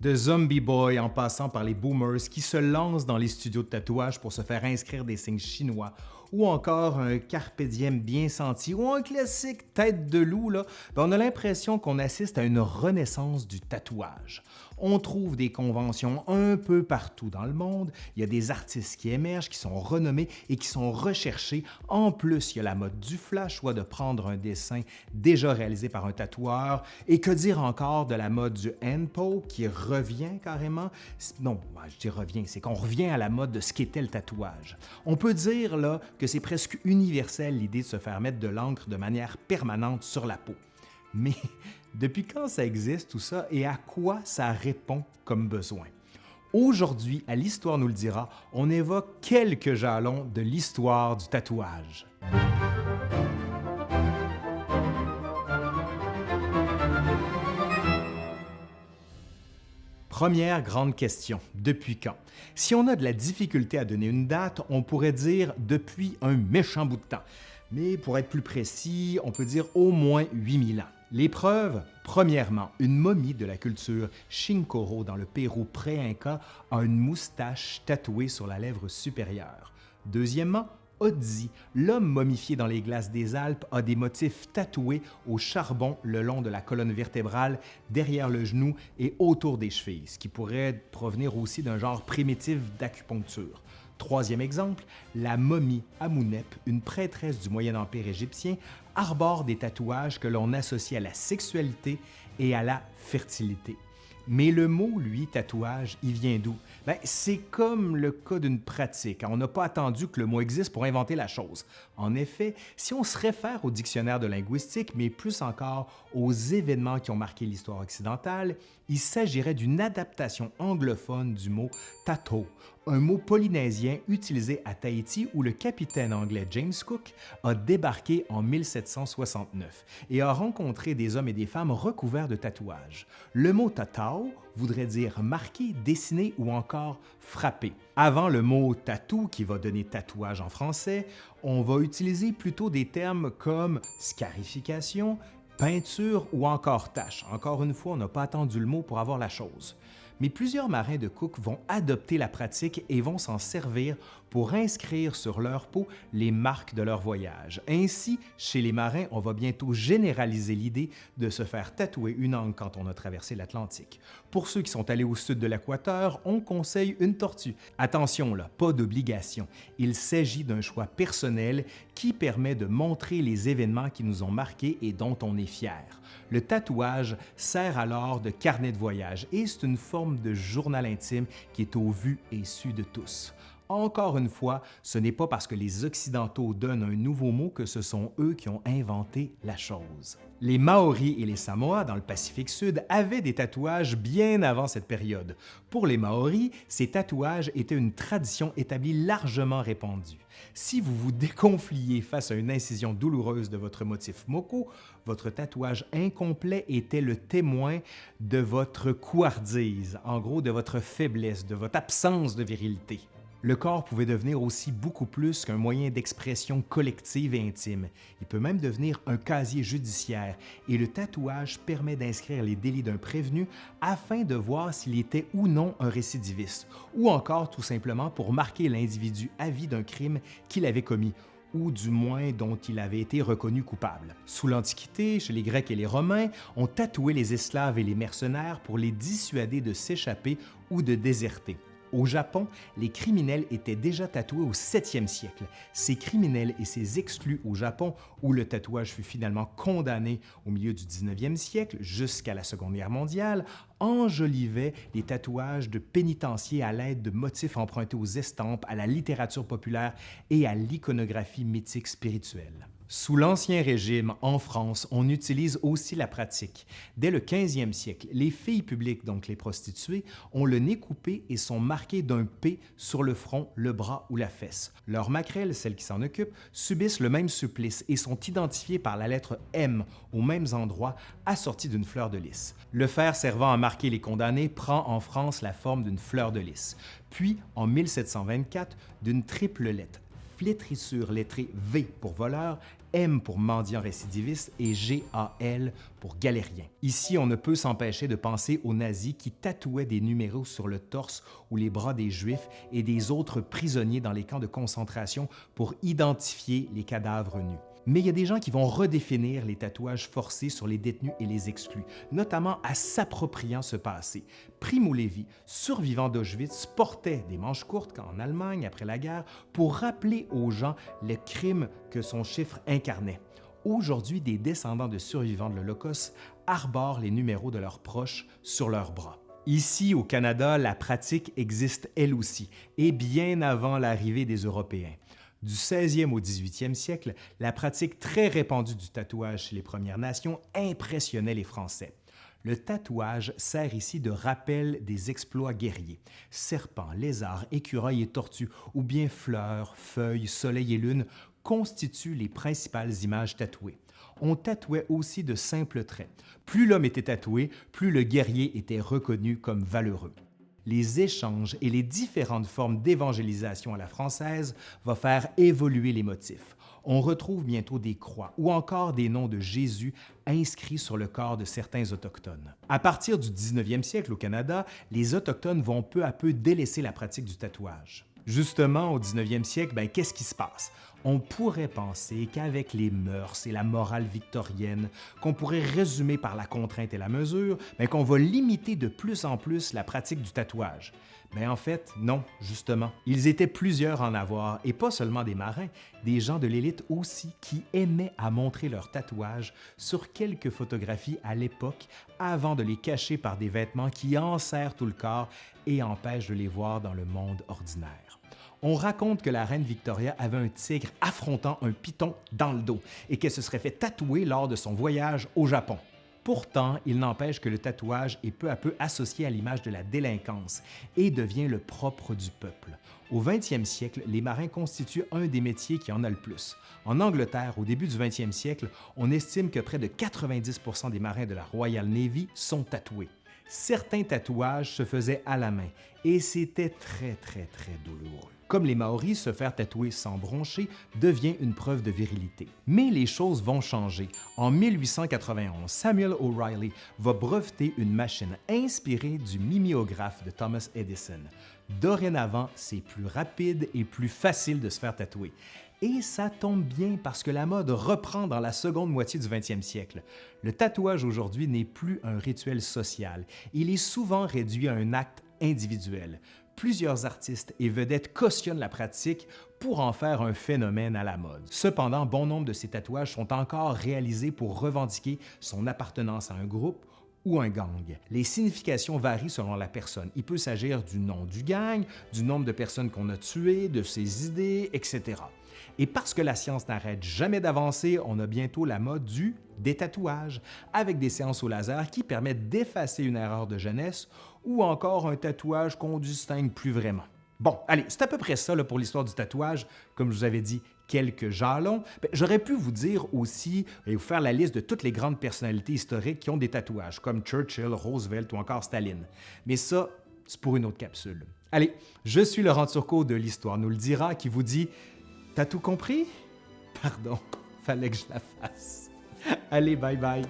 De Zombie Boy en passant par les boomers qui se lancent dans les studios de tatouage pour se faire inscrire des signes chinois, ou encore un carpe bien senti, ou un classique tête de loup, là, ben, on a l'impression qu'on assiste à une renaissance du tatouage on trouve des conventions un peu partout dans le monde. Il y a des artistes qui émergent, qui sont renommés et qui sont recherchés. En plus, il y a la mode du flash, soit de prendre un dessin déjà réalisé par un tatoueur. Et que dire encore de la mode du handpo qui revient carrément? Non, je dis revient, c'est qu'on revient à la mode de ce qu'était le tatouage. On peut dire là que c'est presque universel l'idée de se faire mettre de l'encre de manière permanente sur la peau. Mais depuis quand ça existe tout ça et à quoi ça répond comme besoin? Aujourd'hui, à l'Histoire nous le dira, on évoque quelques jalons de l'histoire du tatouage. Première grande question, depuis quand? Si on a de la difficulté à donner une date, on pourrait dire depuis un méchant bout de temps. Mais pour être plus précis, on peut dire au moins 8000 ans. Les preuves, premièrement, une momie de la culture Shinkoro dans le Pérou pré-Inca a une moustache tatouée sur la lèvre supérieure. Deuxièmement, Odzi, l'homme momifié dans les glaces des Alpes, a des motifs tatoués au charbon le long de la colonne vertébrale, derrière le genou et autour des chevilles, ce qui pourrait provenir aussi d'un genre primitif d'acupuncture. Troisième exemple, la momie Amounep, une prêtresse du Moyen Empire égyptien, arbore des tatouages que l'on associe à la sexualité et à la fertilité. Mais le mot, lui, tatouage, il vient d'où? Ben, c'est comme le cas d'une pratique. On n'a pas attendu que le mot existe pour inventer la chose. En effet, si on se réfère au dictionnaire de linguistique, mais plus encore aux événements qui ont marqué l'histoire occidentale, il s'agirait d'une adaptation anglophone du mot tato, un mot polynésien utilisé à Tahiti où le capitaine anglais James Cook a débarqué en 1769 et a rencontré des hommes et des femmes recouverts de tatouages. Le mot tatao voudrait dire marqué, dessiné ou encore frappé. Avant le mot tatou qui va donner tatouage en français, on va utiliser plutôt des termes comme scarification, peinture ou encore tache. Encore une fois, on n'a pas attendu le mot pour avoir la chose mais plusieurs marins de Cook vont adopter la pratique et vont s'en servir pour inscrire sur leur peau les marques de leur voyage. Ainsi, chez les marins, on va bientôt généraliser l'idée de se faire tatouer une angle quand on a traversé l'Atlantique. Pour ceux qui sont allés au sud de l'équateur, on conseille une tortue. Attention là, pas d'obligation. Il s'agit d'un choix personnel qui permet de montrer les événements qui nous ont marqués et dont on est fier. Le tatouage sert alors de carnet de voyage et c'est une forme de journal intime qui est au vu et su de tous. Encore une fois, ce n'est pas parce que les Occidentaux donnent un nouveau mot que ce sont eux qui ont inventé la chose. Les Maoris et les Samoa dans le Pacifique Sud avaient des tatouages bien avant cette période. Pour les Maoris, ces tatouages étaient une tradition établie largement répandue. Si vous vous déconfliez face à une incision douloureuse de votre motif moko, votre tatouage incomplet était le témoin de votre couardise, en gros de votre faiblesse, de votre absence de virilité. Le corps pouvait devenir aussi beaucoup plus qu'un moyen d'expression collective et intime. Il peut même devenir un casier judiciaire et le tatouage permet d'inscrire les délits d'un prévenu afin de voir s'il était ou non un récidiviste, ou encore tout simplement pour marquer l'individu à vie d'un crime qu'il avait commis ou du moins dont il avait été reconnu coupable. Sous l'Antiquité, chez les Grecs et les Romains, on tatouait les esclaves et les mercenaires pour les dissuader de s'échapper ou de déserter. Au Japon, les criminels étaient déjà tatoués au 7e siècle. Ces criminels et ces exclus au Japon, où le tatouage fut finalement condamné au milieu du 19e siècle jusqu'à la Seconde Guerre mondiale, enjolivaient les tatouages de pénitenciers à l'aide de motifs empruntés aux estampes, à la littérature populaire et à l'iconographie mythique spirituelle. Sous l'Ancien Régime, en France, on utilise aussi la pratique. Dès le 15e siècle, les filles publiques, donc les prostituées, ont le nez coupé et sont marquées d'un P sur le front, le bras ou la fesse. Leurs maquerelles, celles qui s'en occupent, subissent le même supplice et sont identifiées par la lettre M aux mêmes endroits, assorties d'une fleur de lys. Le fer servant à marquer les condamnés prend en France la forme d'une fleur de lys, puis en 1724 d'une triple lettre flétrissure lettrée V pour voleur, M pour mendiant récidiviste et GAL pour galérien. Ici, on ne peut s'empêcher de penser aux nazis qui tatouaient des numéros sur le torse ou les bras des Juifs et des autres prisonniers dans les camps de concentration pour identifier les cadavres nus. Mais il y a des gens qui vont redéfinir les tatouages forcés sur les détenus et les exclus, notamment à s'appropriant ce passé. Primo Levi, survivant d'Auschwitz, portait des manches courtes en Allemagne après la guerre pour rappeler aux gens les crimes que son chiffre incarnait. Aujourd'hui, des descendants de survivants de l'Holocauste arborent les numéros de leurs proches sur leurs bras. Ici, au Canada, la pratique existe elle aussi, et bien avant l'arrivée des Européens. Du 16e au 18e siècle, la pratique très répandue du tatouage chez les Premières Nations impressionnait les Français. Le tatouage sert ici de rappel des exploits guerriers. Serpents, lézards, écureuils et tortues, ou bien fleurs, feuilles, soleil et lune constituent les principales images tatouées. On tatouait aussi de simples traits. Plus l'homme était tatoué, plus le guerrier était reconnu comme valeureux les échanges et les différentes formes d'évangélisation à la française vont faire évoluer les motifs. On retrouve bientôt des croix ou encore des noms de Jésus inscrits sur le corps de certains Autochtones. À partir du 19e siècle au Canada, les Autochtones vont peu à peu délaisser la pratique du tatouage. Justement, au 19e siècle, ben, qu'est-ce qui se passe? On pourrait penser qu'avec les mœurs et la morale victorienne, qu'on pourrait résumer par la contrainte et la mesure, ben, qu'on va limiter de plus en plus la pratique du tatouage. Mais en fait, non, justement. Ils étaient plusieurs à en avoir, et pas seulement des marins, des gens de l'élite aussi qui aimaient à montrer leurs tatouages sur quelques photographies à l'époque avant de les cacher par des vêtements qui enserrent tout le corps et empêchent de les voir dans le monde ordinaire. On raconte que la reine Victoria avait un tigre affrontant un python dans le dos et qu'elle se serait fait tatouer lors de son voyage au Japon. Pourtant, il n'empêche que le tatouage est peu à peu associé à l'image de la délinquance et devient le propre du peuple. Au 20e siècle, les marins constituent un des métiers qui en a le plus. En Angleterre, au début du 20e siècle, on estime que près de 90% des marins de la Royal Navy sont tatoués certains tatouages se faisaient à la main et c'était très très très douloureux. Comme les Maoris, se faire tatouer sans broncher devient une preuve de virilité. Mais les choses vont changer. En 1891, Samuel O'Reilly va breveter une machine inspirée du miméographe de Thomas Edison. Dorénavant, c'est plus rapide et plus facile de se faire tatouer. Et ça tombe bien parce que la mode reprend dans la seconde moitié du 20e siècle. Le tatouage aujourd'hui n'est plus un rituel social. Il est souvent réduit à un acte individuel. Plusieurs artistes et vedettes cautionnent la pratique pour en faire un phénomène à la mode. Cependant, bon nombre de ces tatouages sont encore réalisés pour revendiquer son appartenance à un groupe ou un gang. Les significations varient selon la personne. Il peut s'agir du nom du gang, du nombre de personnes qu'on a tuées, de ses idées, etc. Et parce que la science n'arrête jamais d'avancer, on a bientôt la mode du détatouage, avec des séances au laser qui permettent d'effacer une erreur de jeunesse ou encore un tatouage qu'on distingue plus vraiment. Bon, allez, c'est à peu près ça pour l'histoire du tatouage. Comme je vous avais dit, quelques jalons. Ben, j'aurais pu vous dire aussi et vous faire la liste de toutes les grandes personnalités historiques qui ont des tatouages, comme Churchill, Roosevelt ou encore Staline. Mais ça, c'est pour une autre capsule. Allez, je suis Laurent Turcot de l'Histoire nous le dira qui vous dit T'as tout compris? Pardon, fallait que je la fasse. Allez, bye bye.